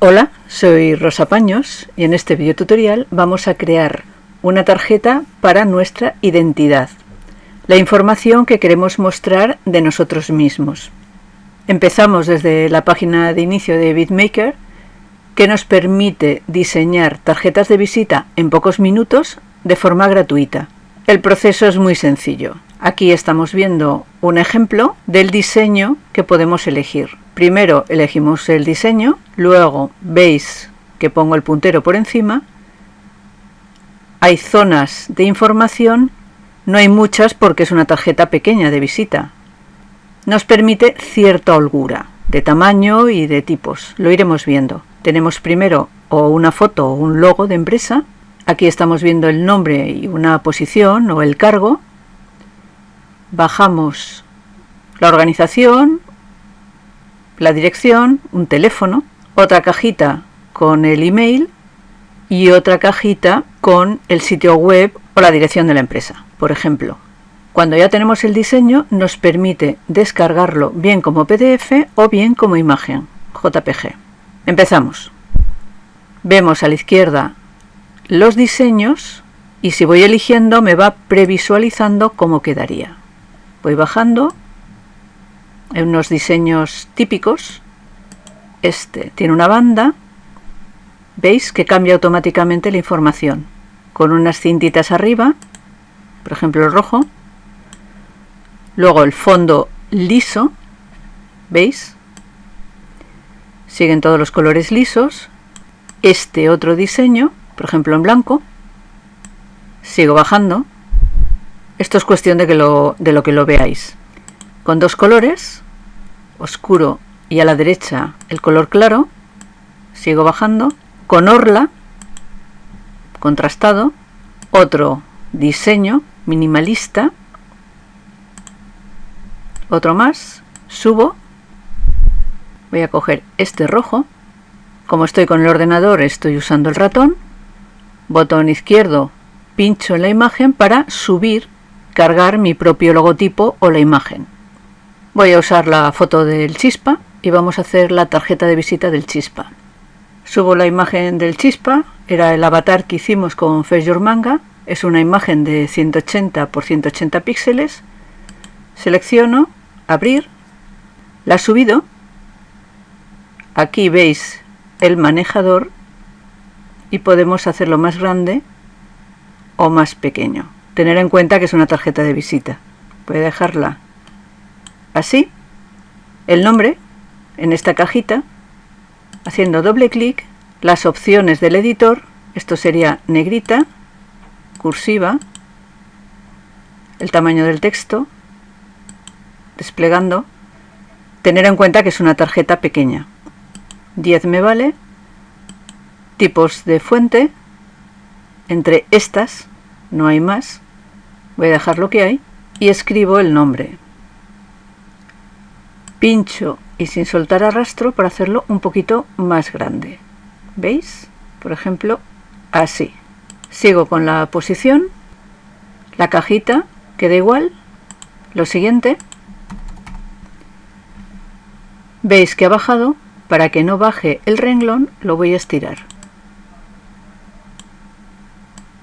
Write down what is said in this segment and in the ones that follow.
Hola, soy Rosa Paños y en este video tutorial vamos a crear una tarjeta para nuestra identidad, la información que queremos mostrar de nosotros mismos. Empezamos desde la página de inicio de BitMaker que nos permite diseñar tarjetas de visita en pocos minutos de forma gratuita. El proceso es muy sencillo. Aquí estamos viendo un ejemplo del diseño que podemos elegir. Primero elegimos el diseño, luego veis que pongo el puntero por encima. Hay zonas de información, no hay muchas porque es una tarjeta pequeña de visita. Nos permite cierta holgura de tamaño y de tipos, lo iremos viendo. Tenemos primero o una foto o un logo de empresa, aquí estamos viendo el nombre y una posición o el cargo, bajamos la organización, la dirección, un teléfono, otra cajita con el email y otra cajita con el sitio web o la dirección de la empresa, por ejemplo. Cuando ya tenemos el diseño nos permite descargarlo bien como PDF o bien como imagen JPG. Empezamos. Vemos a la izquierda los diseños y si voy eligiendo me va previsualizando cómo quedaría voy bajando. Hay unos diseños típicos. Este tiene una banda. Veis que cambia automáticamente la información. Con unas cintitas arriba por ejemplo el rojo. Luego el fondo liso. Veis siguen todos los colores lisos. Este otro diseño por ejemplo en blanco. Sigo bajando esto es cuestión de, que lo, de lo que lo veáis. Con dos colores, oscuro y a la derecha el color claro, sigo bajando, con orla, contrastado, otro diseño minimalista, otro más, subo, voy a coger este rojo, como estoy con el ordenador estoy usando el ratón, botón izquierdo, pincho en la imagen para subir cargar mi propio logotipo o la imagen. Voy a usar la foto del chispa y vamos a hacer la tarjeta de visita del chispa. Subo la imagen del chispa, era el avatar que hicimos con Face Manga, es una imagen de 180 por 180 píxeles. Selecciono, abrir, la subido. Aquí veis el manejador y podemos hacerlo más grande o más pequeño tener en cuenta que es una tarjeta de visita. Voy a dejarla así, el nombre en esta cajita, haciendo doble clic, las opciones del editor, esto sería negrita, cursiva, el tamaño del texto, desplegando, tener en cuenta que es una tarjeta pequeña. 10 me vale, tipos de fuente, entre estas no hay más, voy a dejar lo que hay y escribo el nombre. Pincho y sin soltar arrastro para hacerlo un poquito más grande. Veis por ejemplo así. Sigo con la posición la cajita queda igual. Lo siguiente. Veis que ha bajado para que no baje el renglón lo voy a estirar.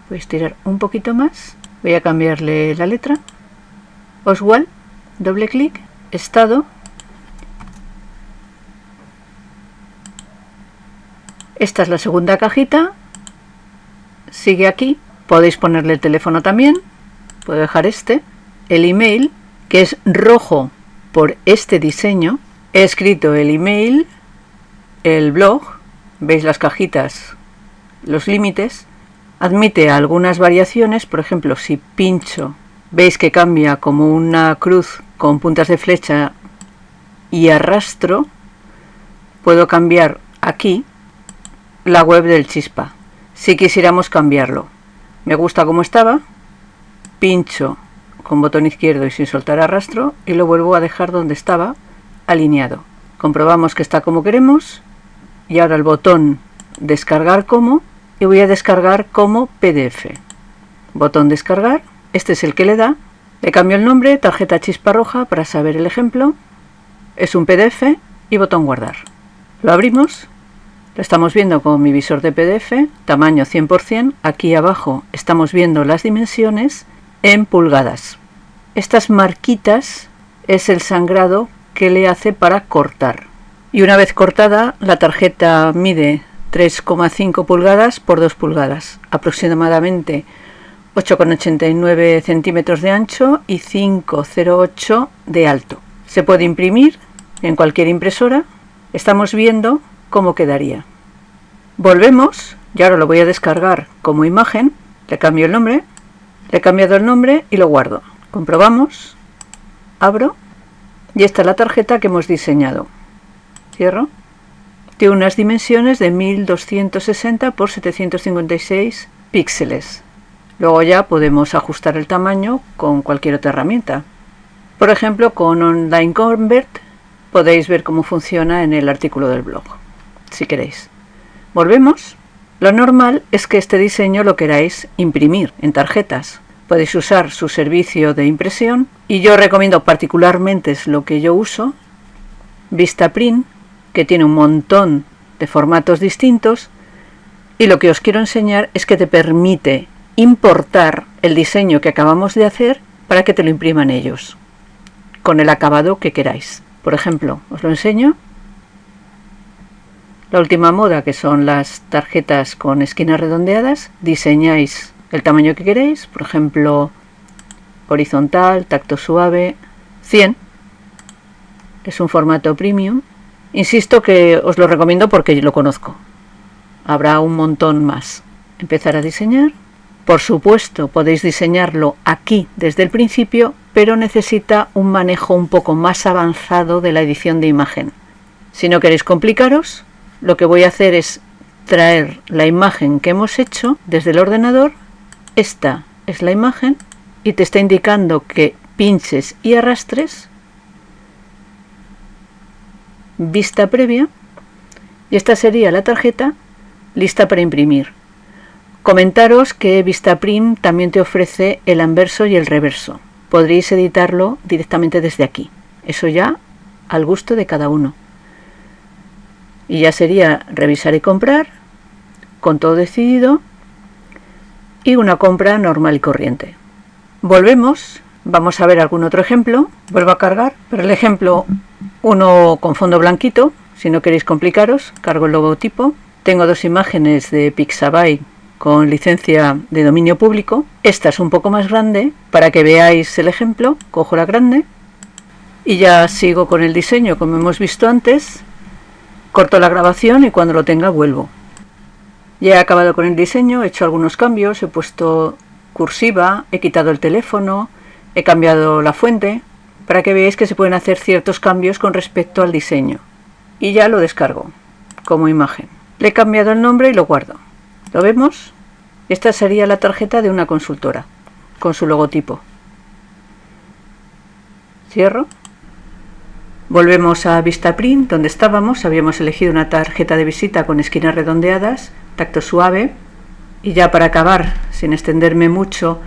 Voy a estirar un poquito más voy a cambiarle la letra. Oswald doble clic estado. Esta es la segunda cajita. Sigue aquí. Podéis ponerle el teléfono también. Puedo dejar este. El email que es rojo por este diseño. He escrito el email el blog. Veis las cajitas los límites Admite algunas variaciones, por ejemplo, si pincho, veis que cambia como una cruz con puntas de flecha y arrastro, puedo cambiar aquí la web del chispa, si quisiéramos cambiarlo. Me gusta como estaba, pincho con botón izquierdo y sin soltar arrastro y lo vuelvo a dejar donde estaba, alineado. Comprobamos que está como queremos y ahora el botón descargar como y voy a descargar como PDF. Botón descargar, este es el que le da. Le cambio el nombre, tarjeta chispa roja para saber el ejemplo. Es un PDF y botón guardar. Lo abrimos Lo estamos viendo con mi visor de PDF, tamaño 100%. Aquí abajo estamos viendo las dimensiones en pulgadas. Estas marquitas es el sangrado que le hace para cortar. Y una vez cortada, la tarjeta mide 3,5 pulgadas por 2 pulgadas, aproximadamente 8,89 centímetros de ancho y 5,08 de alto. Se puede imprimir en cualquier impresora. Estamos viendo cómo quedaría. Volvemos, y ahora lo voy a descargar como imagen, le cambio el nombre, le he cambiado el nombre y lo guardo. Comprobamos, abro y esta es la tarjeta que hemos diseñado. Cierro. Tiene unas dimensiones de 1260 por 756 píxeles. Luego ya podemos ajustar el tamaño con cualquier otra herramienta. Por ejemplo, con Online Convert podéis ver cómo funciona en el artículo del blog, si queréis. Volvemos. Lo normal es que este diseño lo queráis imprimir en tarjetas. Podéis usar su servicio de impresión y yo recomiendo particularmente es lo que yo uso, Vistaprint, que tiene un montón de formatos distintos y lo que os quiero enseñar es que te permite importar el diseño que acabamos de hacer para que te lo impriman ellos con el acabado que queráis. Por ejemplo, os lo enseño. La última moda, que son las tarjetas con esquinas redondeadas, diseñáis el tamaño que queréis, por ejemplo, horizontal, tacto suave, 100. Es un formato premium. Insisto que os lo recomiendo porque lo conozco. Habrá un montón más. Empezar a diseñar. Por supuesto, podéis diseñarlo aquí desde el principio, pero necesita un manejo un poco más avanzado de la edición de imagen. Si no queréis complicaros, lo que voy a hacer es traer la imagen que hemos hecho desde el ordenador. Esta es la imagen y te está indicando que pinches y arrastres vista previa y esta sería la tarjeta lista para imprimir. Comentaros que Vistaprint también te ofrece el anverso y el reverso. Podréis editarlo directamente desde aquí. Eso ya al gusto de cada uno. Y ya sería revisar y comprar, con todo decidido, y una compra normal y corriente. Volvemos, vamos a ver algún otro ejemplo. Vuelvo a cargar, pero el ejemplo, uno con fondo blanquito, si no queréis complicaros, cargo el logotipo. Tengo dos imágenes de Pixabay con licencia de dominio público. Esta es un poco más grande para que veáis el ejemplo. Cojo la grande y ya sigo con el diseño como hemos visto antes. Corto la grabación y cuando lo tenga vuelvo. Ya he acabado con el diseño, he hecho algunos cambios, he puesto cursiva, he quitado el teléfono, he cambiado la fuente, para que veáis que se pueden hacer ciertos cambios con respecto al diseño. Y ya lo descargo como imagen. Le he cambiado el nombre y lo guardo. ¿Lo vemos? Esta sería la tarjeta de una consultora, con su logotipo. Cierro. Volvemos a Vistaprint, donde estábamos. Habíamos elegido una tarjeta de visita con esquinas redondeadas, tacto suave. Y ya para acabar, sin extenderme mucho,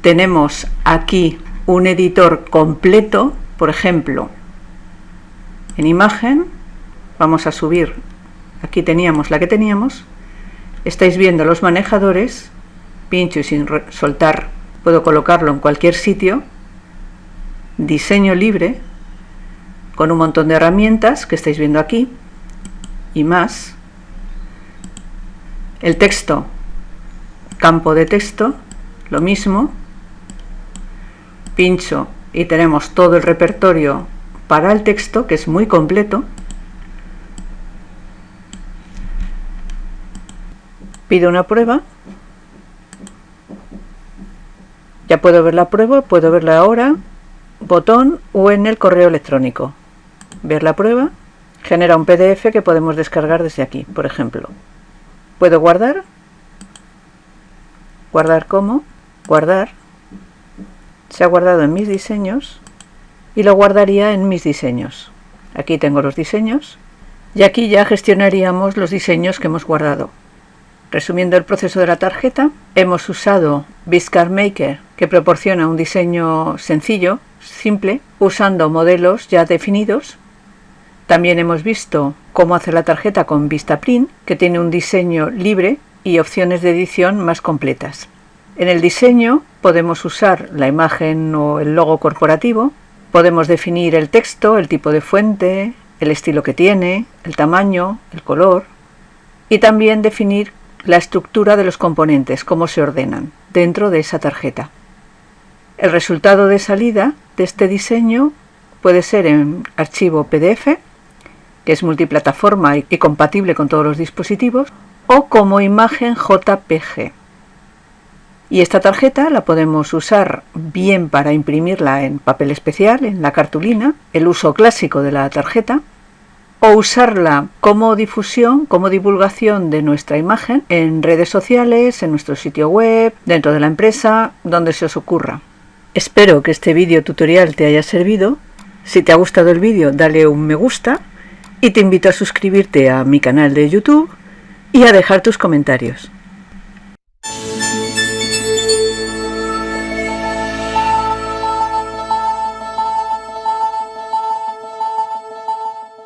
tenemos aquí un editor completo. Por ejemplo, en imagen, vamos a subir, aquí teníamos la que teníamos, Estáis viendo los manejadores, pincho y sin soltar puedo colocarlo en cualquier sitio, diseño libre, con un montón de herramientas que estáis viendo aquí, y más, el texto, campo de texto, lo mismo, pincho y tenemos todo el repertorio para el texto, que es muy completo, pido una prueba. Ya puedo ver la prueba, puedo verla ahora botón o en el correo electrónico. Ver la prueba genera un pdf que podemos descargar desde aquí por ejemplo. Puedo guardar. Guardar como guardar se ha guardado en mis diseños y lo guardaría en mis diseños aquí tengo los diseños y aquí ya gestionaríamos los diseños que hemos guardado Resumiendo el proceso de la tarjeta, hemos usado Viscard Maker, que proporciona un diseño sencillo, simple, usando modelos ya definidos. También hemos visto cómo hacer la tarjeta con Vistaprint, que tiene un diseño libre y opciones de edición más completas. En el diseño podemos usar la imagen o el logo corporativo, podemos definir el texto, el tipo de fuente, el estilo que tiene, el tamaño, el color y también definir la estructura de los componentes, cómo se ordenan dentro de esa tarjeta. El resultado de salida de este diseño puede ser en archivo PDF, que es multiplataforma y compatible con todos los dispositivos, o como imagen JPG. Y esta tarjeta la podemos usar bien para imprimirla en papel especial, en la cartulina, el uso clásico de la tarjeta, o usarla como difusión, como divulgación de nuestra imagen en redes sociales, en nuestro sitio web, dentro de la empresa, donde se os ocurra. Espero que este vídeo tutorial te haya servido. Si te ha gustado el vídeo, dale un me gusta y te invito a suscribirte a mi canal de YouTube y a dejar tus comentarios.